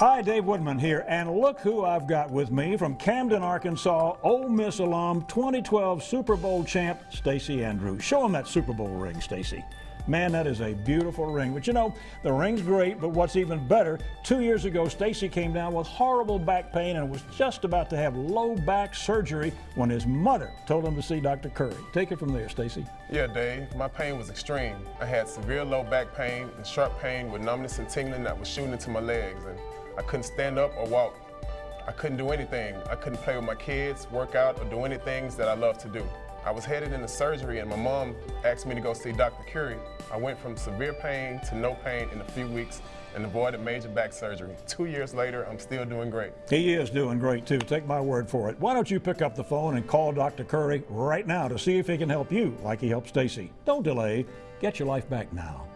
Hi, Dave Woodman here, and look who I've got with me from Camden, Arkansas, Ole Miss alum, 2012 Super Bowl champ, Stacy Andrews. Show him that Super Bowl ring, Stacy. Man, that is a beautiful ring. But you know, the ring's great, but what's even better, two years ago, Stacy came down with horrible back pain and was just about to have low back surgery when his mother told him to see Dr. Curry. Take it from there, Stacy. Yeah, Dave, my pain was extreme. I had severe low back pain and sharp pain with numbness and tingling that was shooting into my legs. And I couldn't stand up or walk. I couldn't do anything. I couldn't play with my kids, work out, or do any things that I love to do. I was headed into surgery and my mom asked me to go see Dr. Curry. I went from severe pain to no pain in a few weeks and avoided major back surgery. Two years later, I'm still doing great. He is doing great too. Take my word for it. Why don't you pick up the phone and call Dr. Curry right now to see if he can help you like he helped Stacy. Don't delay. Get your life back now.